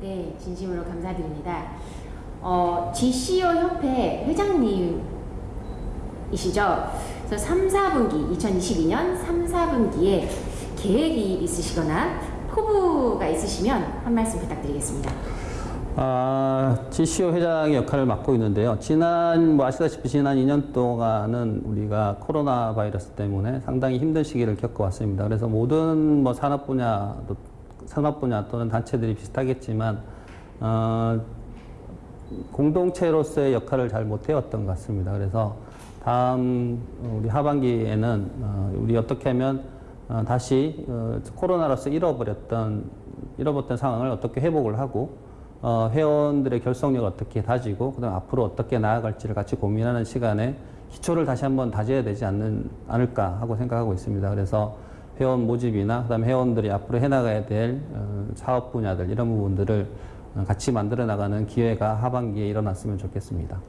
네, 진심으로 감사드립니다. 어, GCO 협회 회장님이시죠? 그래서 3, 4분기, 2022년 3, 4분기에 계획이 있으시거나 포부가 있으시면 한 말씀 부탁드리겠습니다. 아, GCO 회장의 역할을 맡고 있는데요. 지난, 뭐 아시다시피 지난 2년 동안은 우리가 코로나 바이러스 때문에 상당히 힘든 시기를 겪어왔습니다. 그래서 모든 뭐 산업 분야, 또 산업 분야 또는 단체들이 비슷하겠지만, 어, 공동체로서의 역할을 잘 못해왔던 것 같습니다. 그래서 다음 우리 하반기에는 어, 우리 어떻게 하면 어, 다시 어, 코로나로서 잃어버렸던 잃어버렸던 상황을 어떻게 회복을 하고 어, 회원들의 결속력을 어떻게 다지고 그다음 앞으로 어떻게 나아갈지를 같이 고민하는 시간에 기초를 다시 한번 다져야 되지 않는 않을까 하고 생각하고 있습니다. 그래서 회원 모집이나 그다음 회원들이 앞으로 해나가야 될 어, 사업 분야들 이런 부분들을 어, 같이 만들어 나가는 기회가 하반기에 일어났으면 좋겠습니다.